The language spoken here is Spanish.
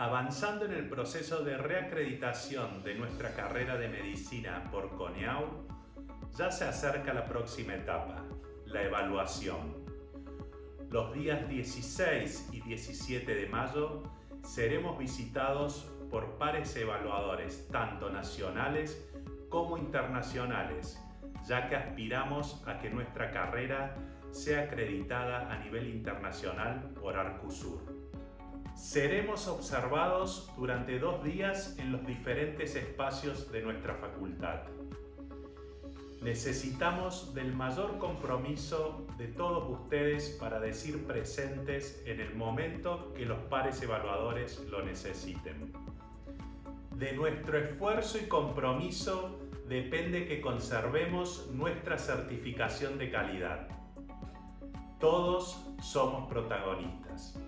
Avanzando en el proceso de reacreditación de nuestra carrera de medicina por CONEAU, ya se acerca la próxima etapa, la evaluación. Los días 16 y 17 de mayo seremos visitados por pares evaluadores, tanto nacionales como internacionales, ya que aspiramos a que nuestra carrera sea acreditada a nivel internacional por Arcusur. Seremos observados durante dos días en los diferentes espacios de nuestra facultad. Necesitamos del mayor compromiso de todos ustedes para decir presentes en el momento que los pares evaluadores lo necesiten. De nuestro esfuerzo y compromiso depende que conservemos nuestra certificación de calidad. Todos somos protagonistas.